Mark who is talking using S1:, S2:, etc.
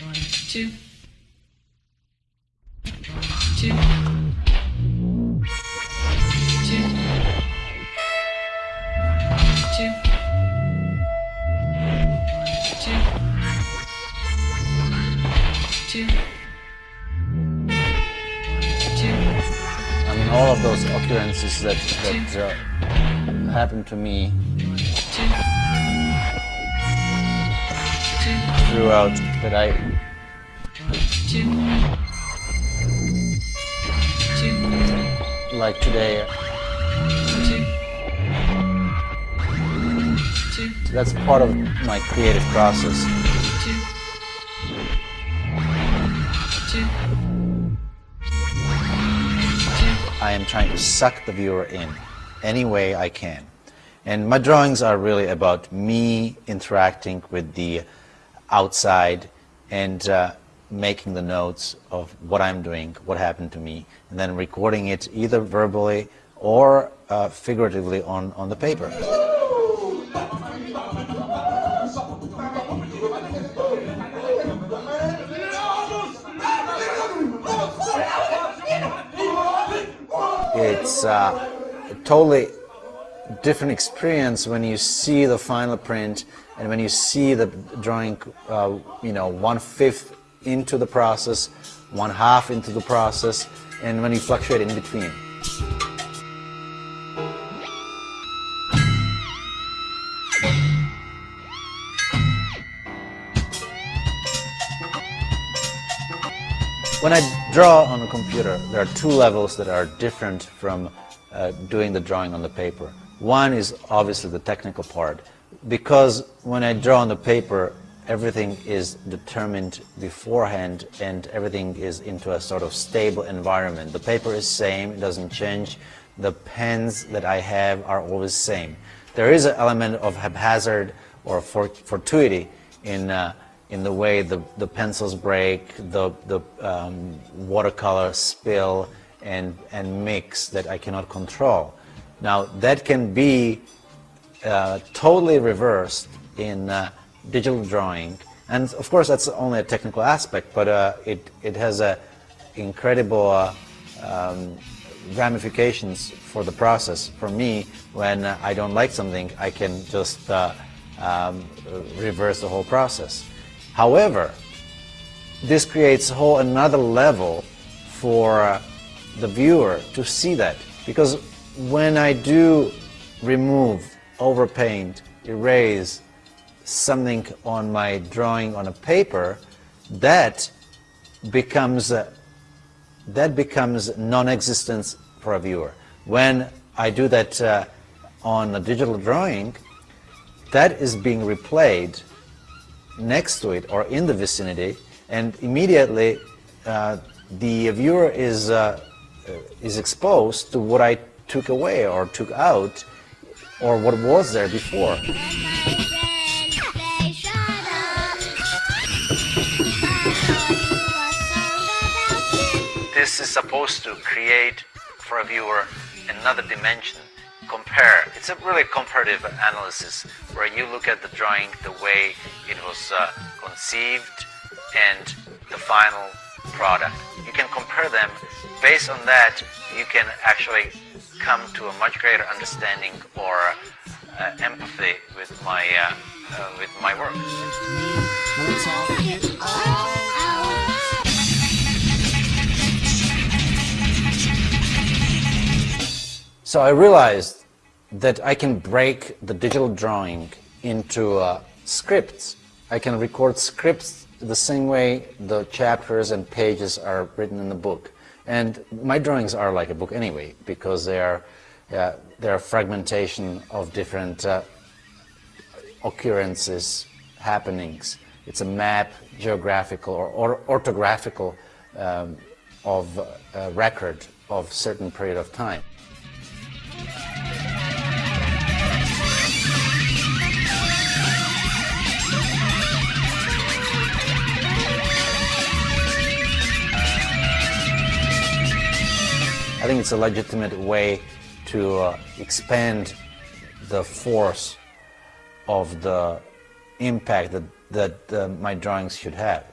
S1: One, two.
S2: I mean, all of those occurrences that, that uh, happened to me
S1: Two.
S2: Throughout that I
S1: Two. Two.
S2: like today. That's part of my creative process. I am trying to suck the viewer in any way I can. And my drawings are really about me interacting with the outside and uh, making the notes of what I'm doing, what happened to me, and then recording it either verbally or uh, figuratively on, on the paper. It's uh, totally different experience when you see the final print and when you see the drawing, uh, you know, one fifth into the process, one half into the process, and when you fluctuate in between. When I draw on the computer, there are two levels that are different from uh, doing the drawing on the paper. One is obviously the technical part, because when I draw on the paper, everything is determined beforehand and everything is into a sort of stable environment. The paper is same, it doesn't change. The pens that I have are always same. There is an element of haphazard or fortuity in uh, in the way the, the pencils break, the, the um, watercolor spill and, and mix that I cannot control. Now that can be uh, totally reversed in uh, digital drawing and of course that's only a technical aspect but uh, it, it has a incredible uh, um, ramifications for the process. For me, when uh, I don't like something, I can just uh, um, reverse the whole process. However, this creates a whole another level for uh, the viewer to see that because when I do remove, overpaint, erase something on my drawing on a paper, that becomes uh, that becomes non-existence for a viewer. When I do that uh, on a digital drawing, that is being replayed next to it or in the vicinity and immediately uh, the viewer is, uh, is exposed to what I took away or took out or what was there before. This is supposed to create for a viewer another dimension compare. It's a really comparative analysis where you look at the drawing the way it was uh, conceived and the final product. You can compare them. Based on that, you can actually come to a much greater understanding or uh, empathy with my uh, uh with my work. So I realized that I can break the digital drawing into uh, scripts. I can record scripts the same way the chapters and pages are written in the book. And my drawings are like a book anyway, because they are, uh, they are fragmentation of different uh, occurrences, happenings. It's a map, geographical or, or orthographical um, of a record of certain period of time. I think it's a legitimate way to uh, expand the force of the impact that, that uh, my drawings should have.